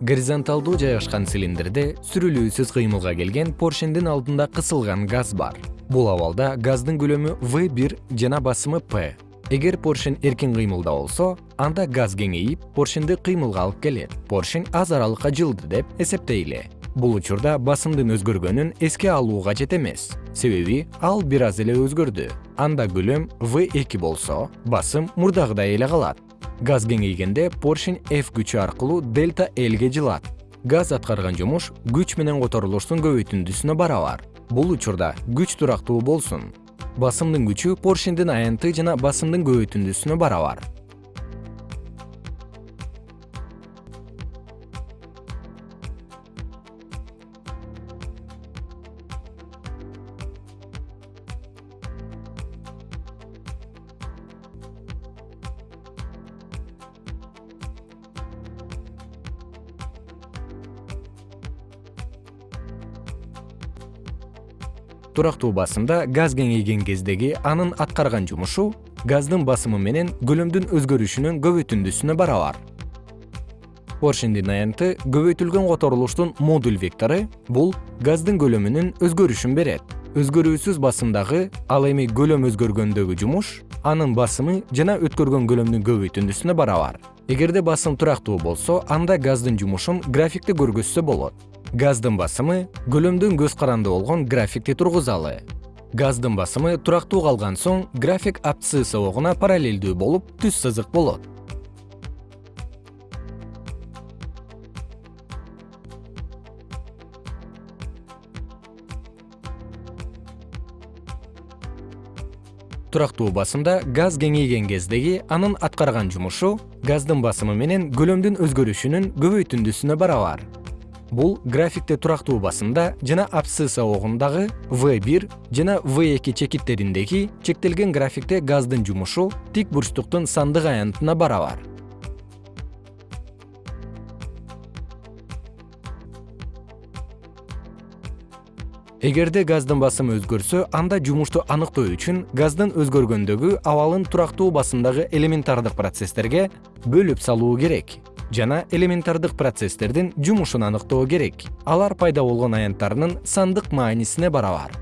горизонталдуу жайгашкан цилиндрде сүрүлүүсүз кыймылга келген поршендин алдында кысылган газ бар. Бул абалда газдын көлөмү в бир жана басымы п. Эгер поршень эркин кыймылда болсо анда газ кеңейип поршенди кыймылга алып келет. Поршень аз аралыкка жылды деп эсептейли. Бул учурда басымдын өзгөргөнүн эске алуу кажет эмес. Себеби ал бир аз эле өзгөрдү. Анда көлөм в эки болсо басым мурдагыдай эле калат газ кеңейгенде поршень f күчү аркылуу дельта lге жылат. Газ аткарган жумуш күч менен которулуштун көбөйтүндүсүнө барабар. Бул учурда күч турактуу болсун. Басымдын күчү поршендин аянты жана басымдын көбөйтүндүсүнө барабар турактуу басымда газ кеңейген кездеги анын аткарган жумушу газдын басымы менен көлөмдүн өзгөрүшүнүн көбөйтүндүсүнө барабар поршендин аянты көбөйтүлгөн которулуштун модуль вектору бул газдын көлөмүнүн өзгөрүшүн берет. Өзгөрүүсүз басымдагы ал эми көлөм өзгөргөндөгү жумуш анын басымы жана өткөргөн көлөмдүн көбөйтүндүсүнө барабар эгерде басым турактуу болсо анда газдын жумушун графикте көргөзсө болот газдын басымы көлөмдүн көз каранды болгон графикти тургузалы. Газдын басымы турактуу калган соң график абцысс сабогуна параллелдүү болуп түз сызык болот. Турактуу басымда газ кеңейген кездеги анын аткарган жумушу газдын басымы менен көлөмдүн өзгөрүшүнүн көбөйтүндүсүнө барабар бул графикте турактуу басымда жана абсцисс абогундагы в бир жана в эки чекиттериндеги чектелген графикте газдын жумушу тик бурчтуктун сандык аянтына барабар. Эгерде газдын басымы өзгөрсө анда жумушту аныктоо үчүн газдын өзгөргөндөгү абалын турактуу басымдагы элементардык процесстерге бөлүп салуу керек жана элементардык процесстердин жумушун аныктоо керек. Алар пайда болгон аянттарынын сандык маанисине барабар